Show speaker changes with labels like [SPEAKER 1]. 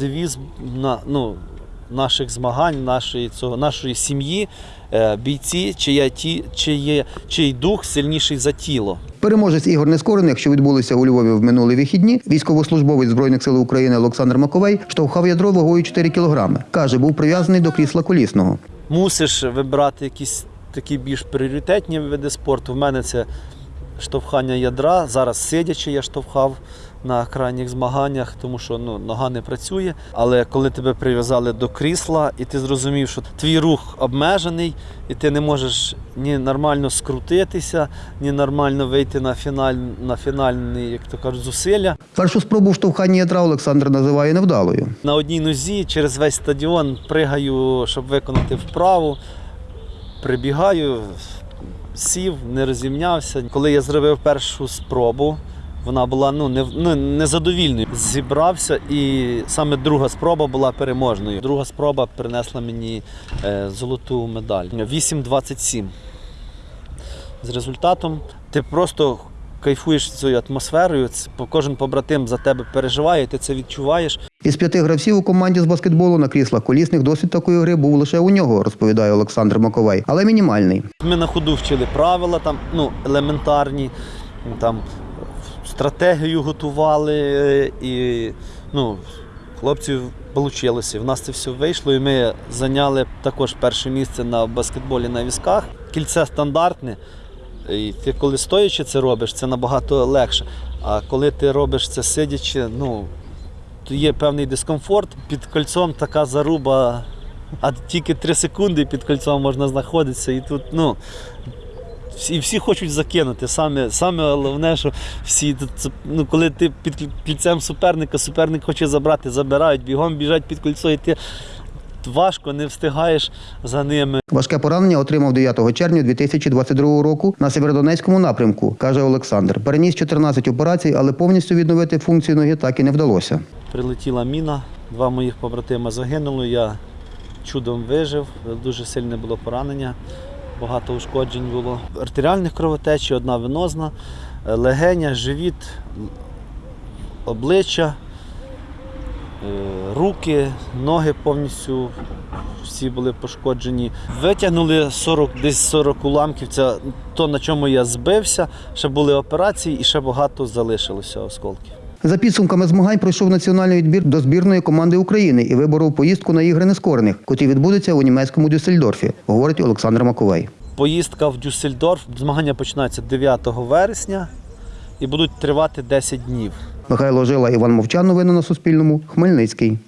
[SPEAKER 1] Девіз на, ну, наших змагань, нашої, цього, нашої сім'ї, е, бійці, чия ті, чиє, чий дух сильніший за тіло.
[SPEAKER 2] Переможець ігор нескорених, що відбулися у Львові в минулі вихідні, військовослужбовець Збройних сил України Олександр Маковей штовхав ядро вагою 4 кілограми. Каже, був прив'язаний до крісла колісного.
[SPEAKER 1] Мусиш вибирати якісь такі більш пріоритетні види спорту. В мене це штовхання ядра. Зараз сидячи, я штовхав на крайніх змаганнях, тому що ну, нога не працює. Але коли тебе прив'язали до крісла, і ти зрозумів, що твій рух обмежений, і ти не можеш ні нормально скрутитися, ні нормально вийти на фіналь, на фінальні, як то кажуть, зусилля.
[SPEAKER 2] Першу спробу в штовханні ядра Олександр називає невдалою.
[SPEAKER 1] На одній нозі через весь стадіон пригаю, щоб виконати вправу. Прибігаю, сів, не розімнявся. Коли я зробив першу спробу, вона була ну, не, ну, незадовільною. Зібрався, і саме друга спроба була переможною. Друга спроба принесла мені е, золоту медаль. 8.27. З результатом ти просто кайфуєш цією атмосферою. Кожен побратим за тебе переживає, ти це відчуваєш.
[SPEAKER 2] Із п'яти гравців у команді з баскетболу на кріслах колісних досвід такої гри був лише у нього, розповідає Олександр Маковей, але мінімальний.
[SPEAKER 1] Ми на ходу вчили правила там, ну, елементарні, там, стратегію готували е, і ну, хлопців вийшло. В нас це все вийшло, і ми зайняли також перше місце на баскетболі на візках. Кільце стандартне. І ти коли стоячи це робиш, це набагато легше. А коли ти робиш це сидячи, ну, то є певний дискомфорт. Під кольцом така заруба, а тільки 3 секунди під кольцом можна знаходитися. І тут, ну, і всі хочуть закинути. Саме, саме головне, що всі ну, коли ти під кільцем суперника, суперник хоче забрати, забирають, бігом біжать під кольцо, і ти важко не встигаєш за ними.
[SPEAKER 2] Важке поранення отримав 9 червня 2022 року на Сєвєродонецькому напрямку, каже Олександр. Переніс 14 операцій, але повністю відновити функцію ноги так і не вдалося.
[SPEAKER 1] Прилетіла міна, два моїх побратима загинули. Я чудом вижив, дуже сильне було поранення, багато ушкоджень було. Артеріальних кровотечі, одна венозна, е, легеня, живіт, обличчя, е, руки, ноги повністю всі були пошкоджені. Витягнули 40, десь 40 уламків. Це то, на чому я збився. Ще були операції і ще багато залишилося осколків.
[SPEAKER 2] За підсумками змагань пройшов національний відбір до збірної команди України і виборов поїздку на ігри нескорених, котрі відбудуться у німецькому Дюссельдорфі, говорить Олександр Маковей.
[SPEAKER 1] Поїздка в Дюссельдорф. Змагання починаються 9 вересня і будуть тривати 10 днів.
[SPEAKER 2] Михайло Жила, Іван Мовчан. Новини на Суспільному. Хмельницький.